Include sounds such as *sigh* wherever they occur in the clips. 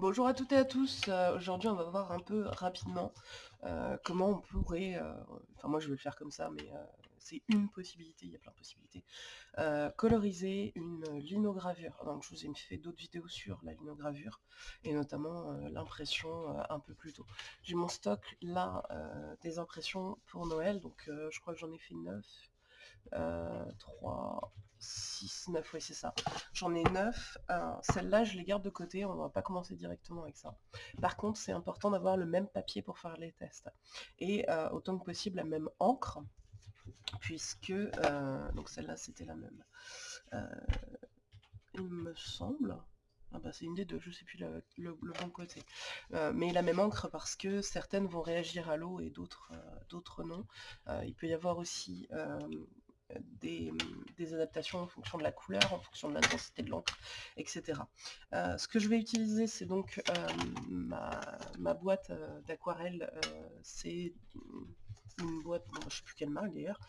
Bonjour à toutes et à tous, euh, aujourd'hui on va voir un peu rapidement euh, comment on pourrait, euh, enfin moi je vais le faire comme ça mais c'est une possibilité, il y a plein de possibilités, coloriser une linogravure. Donc je vous ai fait d'autres vidéos sur la linogravure et notamment l'impression un peu plus tôt. J'ai mon stock là des impressions pour Noël, donc je crois que j'en ai fait 9, 3, 6, 9, oui c'est ça. J'en ai 9. Euh, Celles-là, je les garde de côté, on va pas commencer directement avec ça. Par contre, c'est important d'avoir le même papier pour faire les tests. Et euh, autant que possible, la même encre, puisque... Euh, donc celle-là, c'était la même. Euh, il me semble... Ah bah c'est une des deux, je sais plus le, bon côté. mais la même encre parce que certaines vont réagir à l'eau et d'autres non. il peut y avoir aussi des, adaptations en fonction de la couleur, en fonction de l'intensité de l'encre, etc. Euh, ce que je vais utiliser, c'est donc euh, ma, boîte euh, d'aquarelle, c'est une boîte, je ne sais plus quelle marque d'ailleurs.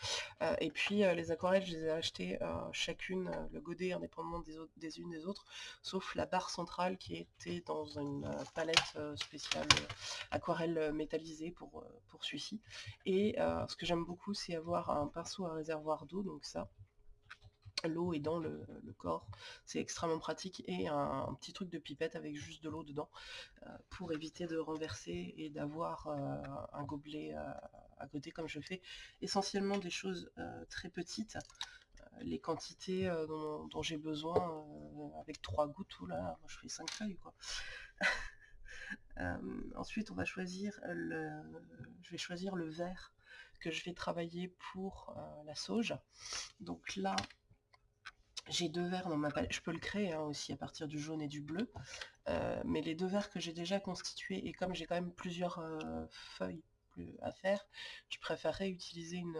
Euh, et puis euh, les aquarelles, je les ai achetées euh, chacune, le godet indépendamment des, des unes des autres, sauf la barre centrale qui était dans une palette spéciale aquarelle métallisée pour, pour celui-ci. Et ce que j'aime beaucoup, c'est avoir un pinceau à réservoir d'eau, donc ça, l'eau est dans le, corps, c'est extrêmement pratique, et un, petit truc de pipette avec juste de l'eau dedans, euh, pour éviter de renverser et d'avoir euh, un gobelet euh, à côté comme je fais. Essentiellement des choses très petites, les quantités dont, j'ai besoin avec trois gouttes, ou là, je fais cinq feuilles quoi. *laughs* ensuite on va choisir le, je vais choisir le vert que je vais travailler pour la sauge. Donc là, j'ai deux verres dans ma palette, je peux le créer hein, aussi à partir du jaune et du bleu, euh, mais les deux verres que j'ai déjà constitués, et comme j'ai quand même plusieurs euh, feuilles à faire, je préférerais utiliser une,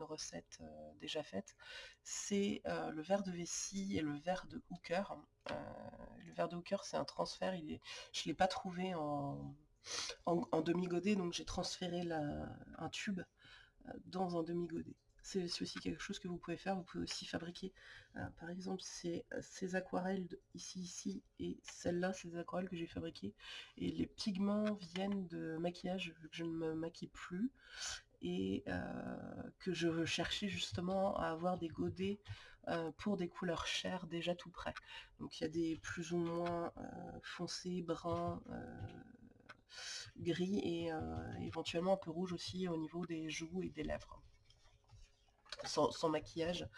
recette euh, déjà faite. C'est le verre de vessie et le verre de hooker. le verre de hooker, c'est un transfert, je ne l'ai pas trouvé en, en demi-godet, donc j'ai transféré un tube dans un demi-godet c'est aussi quelque chose que vous pouvez faire. Vous pouvez aussi fabriquer, euh, par exemple, ces, ces aquarelles ici, ici, et celles-là, ces aquarelles que j'ai fabriquées. Et les pigments viennent de maquillage, vu que je ne me maquille plus, et euh, que je chercher justement à avoir des godets euh, pour des couleurs chères déjà tout prêts. Donc il y a des plus ou moins foncés, bruns, gris et éventuellement un peu rouge aussi au niveau des joues et des lèvres sans, maquillage,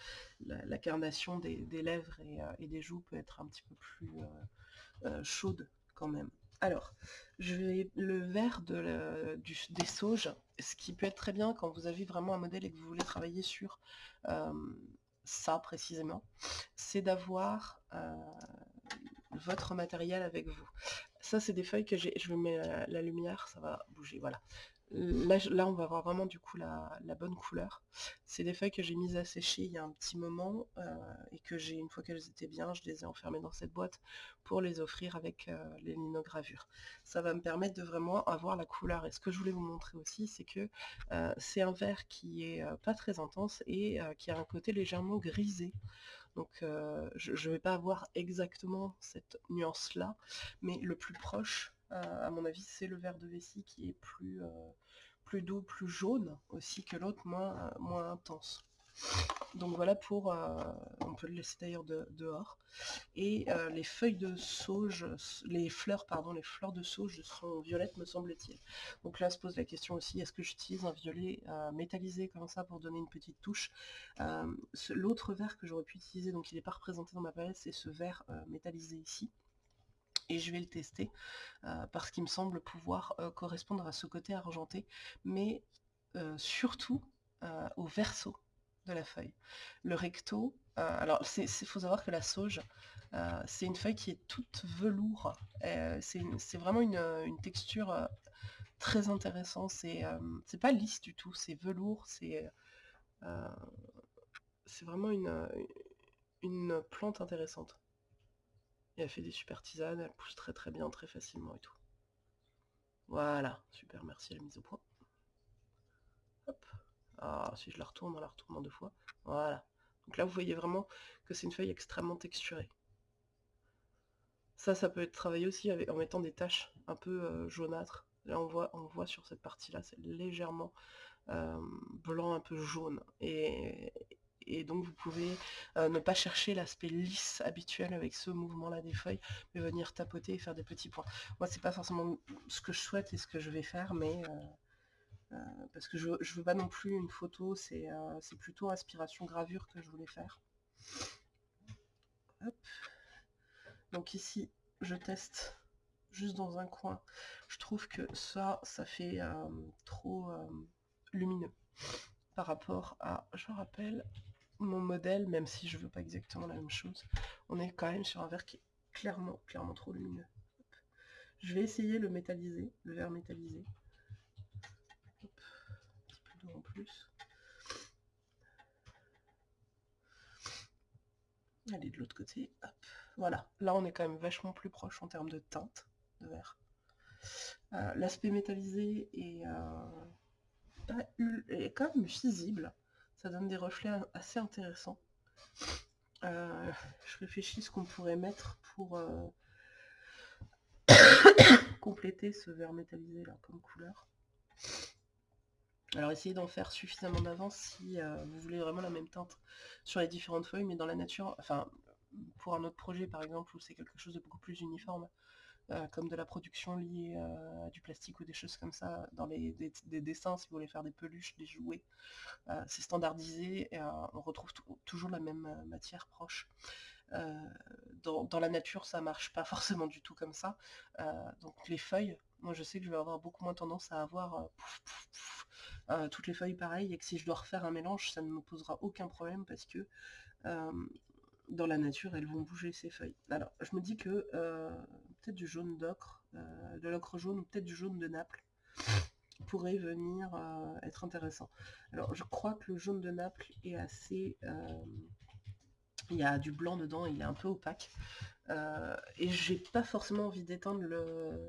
la, carnation des, lèvres euh, et, des joues peut être un petit peu plus euh, euh, chaude quand même. Alors, le vert de des sauges, ce qui peut être très bien quand vous avez vraiment un modèle et que vous voulez travailler sur ça précisément, c'est d'avoir votre matériel avec vous. Ça, c'est des feuilles que j'ai, je mettre la lumière, ça va bouger, voilà. Là, on va voir vraiment du coup la, bonne couleur. C'est des feuilles que j'ai mises à sécher il y a un petit moment euh, et que j'ai, une fois qu'elles étaient bien, je les ai enfermées dans cette boîte pour les offrir avec euh, les linogravures. Ça va me permettre de vraiment avoir la couleur. Et ce que je voulais vous montrer aussi, c'est que euh, c'est un vert qui est pas très intense et qui a un côté légèrement grisé. Donc je ne vais pas avoir exactement cette nuance-là, mais le plus proche, à mon avis, c'est le vert de vessie qui est plus, plus doux, plus jaune aussi que l'autre, moins, moins intense. Donc voilà pour, on peut le laisser d'ailleurs dehors. Et les feuilles de sauge, les fleurs, pardon, les fleurs de sauge seront violettes me semble-t-il. Donc là se pose la question aussi, est-ce que j'utilise un violet métallisé comme ça pour donner une petite touche L'autre vert que j'aurais pu utiliser, donc il n'est pas représenté dans ma palette, c'est ce vert métallisé ici et je vais le tester euh, parce qu'il me semble pouvoir euh, correspondre à ce côté argenté, mais euh, surtout au verso de la feuille. Le recto, alors il faut savoir que la sauge, c'est une feuille qui est toute velours, c'est vraiment une, texture très intéressante, c'est pas lisse du tout, c'est velours, c'est vraiment une, une plante intéressante. Elle fait des super tisanes, elle pousse très très bien, très facilement et tout. Voilà, super, merci la mise au point. Hop. Ah, si je la retourne, on la retourne en deux fois. Voilà. Donc là, vous voyez vraiment que c'est une feuille extrêmement texturée. Ça, ça peut être travaillé aussi en mettant des taches un peu jaunâtres. Là, on voit, on voit sur cette partie-là, c'est légèrement blanc, un peu jaune. Et donc vous pouvez ne pas chercher l'aspect lisse habituel avec ce mouvement-là des feuilles, mais venir tapoter et faire des petits points. Moi, c'est pas forcément ce que je souhaite et ce que je vais faire, mais parce que je, je veux pas non plus une photo, c'est plutôt inspiration gravure que je voulais faire. Donc ici, je teste juste dans un coin. Je trouve que ça, ça fait trop lumineux par rapport à, je rappelle, mon modèle, même si je veux pas exactement la même chose, on est quand même sur un verre qui est clairement, clairement trop lumineux. Je vais essayer le métallisé, le verre métallisé. un petit peu d'eau en plus. Allez, de l'autre côté, Voilà, là on est quand même vachement plus proche en termes de teinte de verre. Euh, l'aspect métallisé euh, est quand même visible ça donne des reflets assez intéressants. Euh, je réfléchis ce qu'on pourrait mettre pour euh, *coughs* compléter ce verre métallisé là comme couleur. Alors essayez d'en faire suffisamment d'avance si euh, vous voulez vraiment la même teinte sur les différentes feuilles, mais dans la nature, enfin pour un autre projet par exemple où c'est quelque chose de beaucoup plus uniforme, euh, comme de la production liée euh, à du plastique ou des choses comme ça, dans les des, dessins, si vous voulez faire des peluches, des jouets, euh, c'est standardisé et on retrouve toujours la même matière proche. Dans, la nature, ça marche pas *laughs* forcément du tout comme ça. donc les feuilles, moi je sais que je vais avoir beaucoup moins tendance à avoir toutes les feuilles pareilles et que si je dois refaire un mélange, ça ne me posera aucun problème parce que dans la nature, elles vont bouger ces feuilles. Alors, je me dis que peut-être du jaune d'ocre, euh, de l'ocre jaune ou peut-être du jaune de Naples *laughs* pourrait venir euh, être intéressant. Alors je crois que le jaune de Naples est assez... Euh, il y a du blanc dedans, il est un peu opaque. et j'ai pas forcément envie d'éteindre le,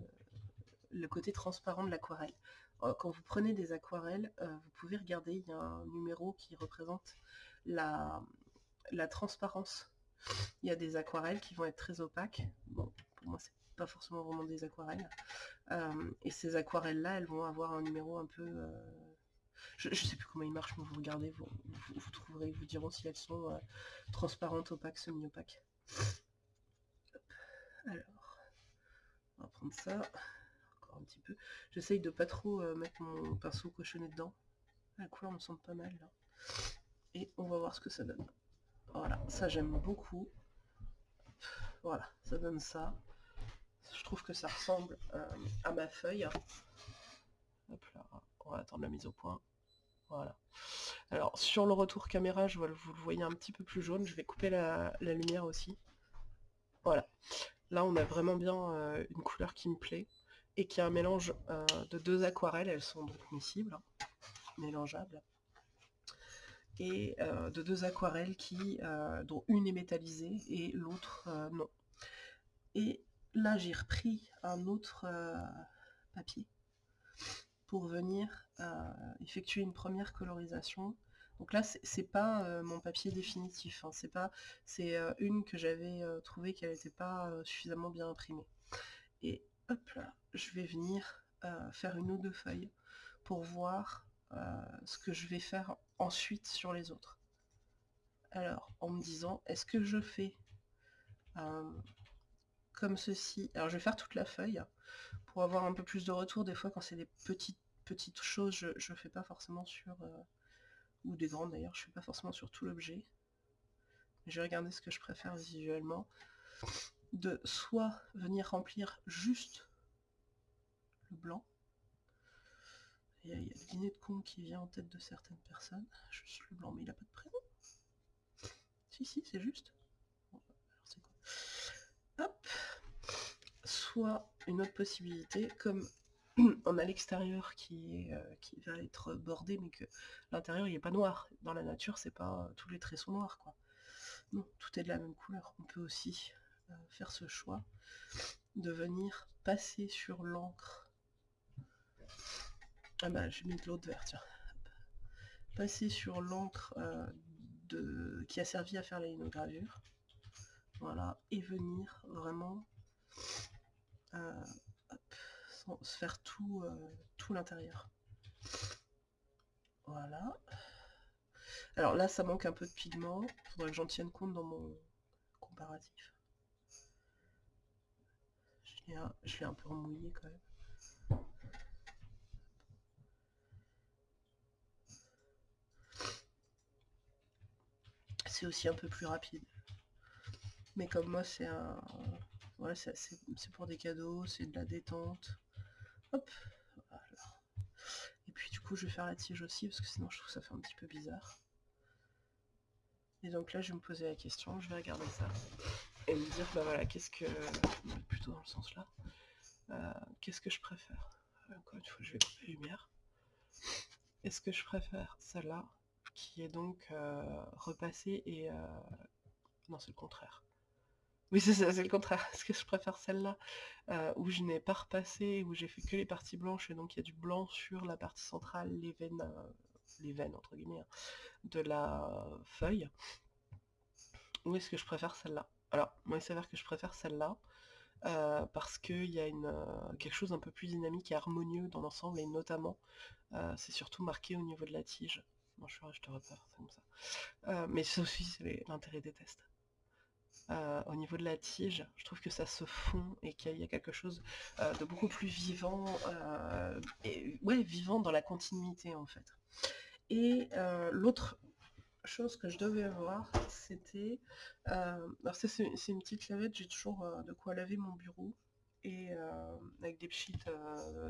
le côté transparent de l'aquarelle. Quand vous prenez des aquarelles, vous pouvez regarder, il y a un numéro qui représente la, la transparence. Il y a des aquarelles qui vont être très opaques. Bon, pour moi c'est pas forcément vraiment des aquarelles. Euh, et ces aquarelles-là, elles vont avoir un numéro un peu... Euh, je, sais plus comment ils marchent, mais vous regardez, vous, vous, trouverez, vous diront si elles sont euh, transparentes, opaques, semi-opaques. Alors, on va prendre ça, encore un petit peu. J'essaye de pas trop mettre mon pinceau cochonné dedans. La couleur me semble pas mal là. Et on va voir ce que ça donne. Voilà, ça j'aime beaucoup. Voilà, ça donne ça je trouve que ça ressemble euh, à ma feuille. on va attendre la mise au point. Voilà. Alors sur le retour caméra, je vois, vous le voyez un petit peu plus jaune. Je vais couper la, lumière aussi. Voilà. Là, on a vraiment bien euh, une couleur qui me plaît et qui est un mélange euh, de deux aquarelles. Elles sont donc miscibles, hein, mélangeables. Et de deux aquarelles qui, dont une est métallisée et l'autre non. Et là j'ai repris un autre euh, papier pour venir euh, effectuer une première colorisation. Donc là c'est pas euh, mon papier définitif, hein. c'est pas c'est une que j'avais trouvé qu'elle n'était pas suffisamment bien imprimée. Et hop là, je vais venir faire une ou deux feuilles pour voir ce que je vais faire ensuite sur les autres. Alors, en me disant, est-ce que je fais comme ceci. Alors je vais faire toute la feuille pour avoir un peu plus de retour. Des fois quand c'est des petites petites choses, je ne fais pas forcément sur... Euh, ou des grandes d'ailleurs, je fais pas forcément sur tout l'objet. Je vais regarder ce que je préfère visuellement. De soit venir remplir juste le blanc. Il y, a, le dîner de con qui vient en tête de certaines personnes. Juste le blanc, mais il n'a pas de prénom. Si, si, c'est juste. Hop une autre possibilité, comme *clears throat* on a l'extérieur qui, euh, qui va être bordé, mais que l'intérieur il est pas noir. Dans la nature, c'est pas tous les traits sont noirs, quoi. Non, tout est de la même couleur. On peut aussi euh, faire ce choix de venir passer sur l'encre. Ah bah j'ai mis de l'eau de vert, tiens. Passer sur l'encre euh, de... qui a servi à faire la linogravure. Voilà, et venir vraiment se faire tout, tout l'intérieur. Voilà. Alors là, ça manque un peu de pigment. Faudrait que j'en tienne compte dans mon comparatif. Je l'ai un, peu remouillé quand même. C'est aussi un peu plus rapide. Mais comme moi, c'est un... Voilà, c'est pour des cadeaux, c'est de la détente. Hop, Et puis du coup, je vais faire la tige aussi, parce que sinon je trouve que ça fait un petit peu bizarre. Et donc là, je vais me poser la question, je vais regarder ça et me dire, bah voilà, qu'est-ce que... Plutôt dans le sens là. Euh, qu'est-ce que je préfère? Encore une fois, je vais couper la lumière. Est-ce que je préfère celle-là, qui est donc euh, repassée et... Euh, non, c'est le contraire. Oui, c'est c'est le contraire. *laughs* Est-ce que je préfère celle-là, où je n'ai pas repassé, où j'ai fait que les parties blanches, et donc il y a du blanc sur la partie centrale, les veines, les veines entre guillemets, hein, de la feuille, ou est-ce que je préfère celle-là? Alors, moi il s'avère que je préfère celle-là, euh, parce qu'il y a une, euh, quelque chose un peu plus dynamique et harmonieux dans l'ensemble, et notamment, euh, c'est surtout marqué au niveau de la tige. Non, je, je te repère, c'est comme ça. mais ça aussi, c'est l'intérêt des tests. Au niveau de la tige, je trouve que ça se fond et qu'il y a quelque chose de beaucoup plus vivant, et ouais, vivant dans la continuité en fait. Et l'autre chose que je devais avoir, c'était... alors c'est une petite lavette, j'ai toujours de quoi laver mon bureau. Et avec des pchites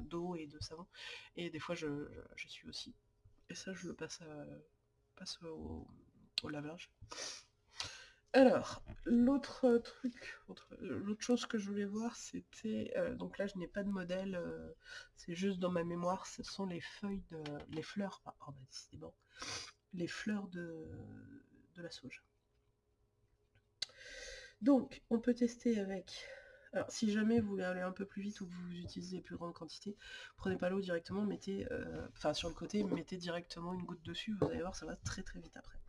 d'eau et de savon. Et des fois je, suis aussi. Et ça je le passe, passe au lavage. Alors, l'autre truc, l'autre chose que je voulais voir, c'était, donc là je n'ai pas de modèle, c'est juste dans ma mémoire, ce sont les feuilles de, les fleurs, ah, oh bah bon, les fleurs de, de la sauge. Donc, on peut tester avec, alors si jamais vous voulez aller un peu plus vite ou que vous utilisez plus grande quantité, prenez pas l'eau directement, mettez, enfin sur le côté, mettez directement une goutte dessus, vous allez voir, ça va très très vite après.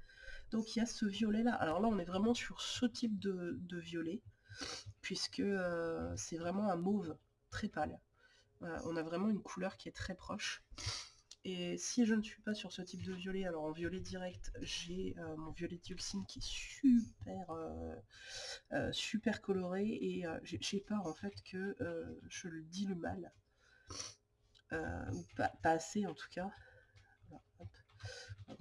Donc il y a ce violet là. Alors là on est vraiment sur ce type de, violet, puisque euh, c'est vraiment un mauve très pâle. on a vraiment une couleur qui est très proche. Et si je ne suis pas sur ce type de violet, alors en violet direct, j'ai euh, mon violet dioxine qui est super, euh, coloré et j'ai peur en fait que je le dilue mal. ou pas, assez en tout cas.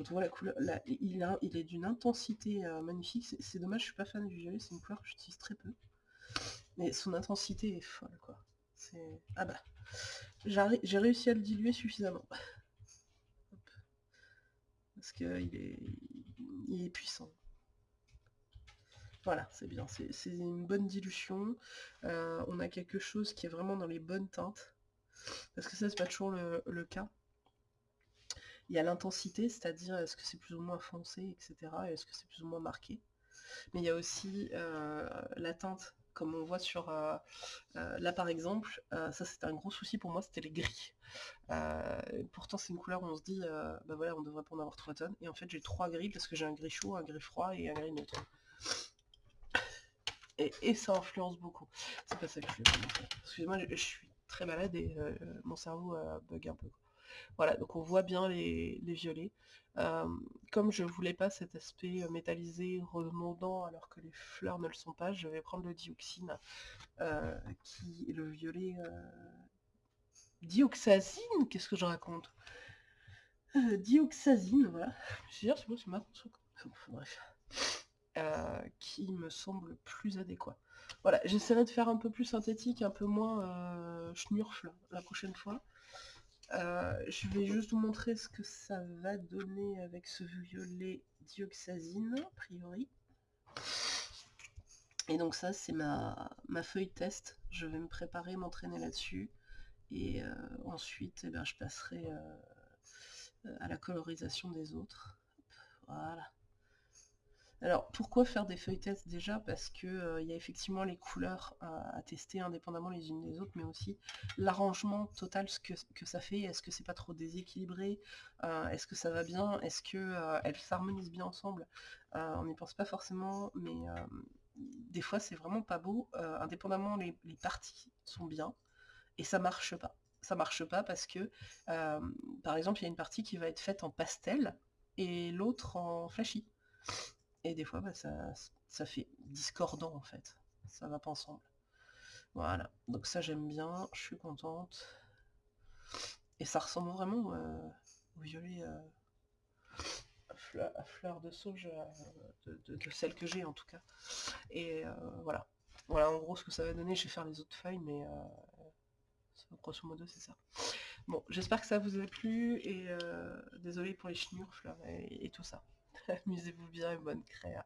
Voit la couleur, il, a, il est d'une intensité euh, magnifique. C'est dommage, je suis pas fan du violet, c'est une couleur que j'utilise très peu. Mais son intensité est folle, quoi. Ah bah, j'ai réussi à le diluer suffisamment. *laughs* Parce qu'il est, il est puissant. Voilà, c'est bien, c'est une bonne dilution. Euh, on a quelque chose qui est vraiment dans les bonnes teintes. Parce que ça, c'est pas toujours le cas. Il y a l'intensité, c'est-à-dire est-ce que c'est plus ou moins foncé, etc. Est-ce que c'est plus ou moins marqué. Mais il y a aussi euh, la teinte, comme on voit sur... Euh, euh, là par exemple, ça c'était un gros souci pour moi, c'était les gris. pourtant c'est une couleur où on se dit, bah voilà, on devrait pas en avoir 3 tonnes. Et en fait j'ai trois gris parce que j'ai un gris chaud, un gris froid et un gris neutre. Et, ça influence beaucoup. C'est pas ça que je veux Excusez-moi, je, suis très malade et mon cerveau bug un peu. Voilà, donc on voit bien les, violets. comme je voulais pas cet aspect euh, métallisé, redondant, alors que les fleurs ne le sont pas, je vais prendre le dioxine, euh, qui est le violet... Euh, dioxazine Qu'est-ce que je raconte? Dioxazine, voilà. Je c'est bon, c'est ma Bref. qui me semble plus adéquat. Voilà, j'essaierai de faire un peu plus synthétique, un peu moins schnurfle la prochaine fois. Euh, je vais juste vous montrer ce que ça va donner avec ce violet dioxazine, a priori. Et donc ça, c'est ma, ma, feuille test. Je vais me préparer, m'entraîner là-dessus. Et euh, ensuite, eh ben, je passerai euh, à la colorisation des autres. Voilà. Alors pourquoi faire des feuilles tests déjà? Parce qu'il euh, y a effectivement les couleurs à, tester indépendamment les unes des autres, mais aussi l'arrangement total, que, ça fait. Est-ce que c'est pas trop déséquilibré? Euh, Est-ce que ça va bien? Est-ce qu'elles euh, s'harmonisent bien ensemble? On n'y pense pas forcément, mais des fois c'est vraiment pas beau. indépendamment les, parties sont bien. Et ça marche pas. Ça marche pas parce que, par exemple, il y a une partie qui va être faite en pastel et l'autre en flashy. Et des fois, bah, ça, ça fait discordant en fait. Ça va pas ensemble. Voilà. Donc ça, j'aime bien. Je suis contente. Et ça ressemble vraiment au violet à fleur, de sauge de, de, celle que j'ai en tout cas. Et voilà. Voilà en gros ce que ça va donner. Je vais faire les autres feuilles, mais grosso modo c'est ça. Bon, j'espère que ça vous a plu et désolé pour les chenures et, et tout ça. *laughs* Amusez-vous bien et bonne créa.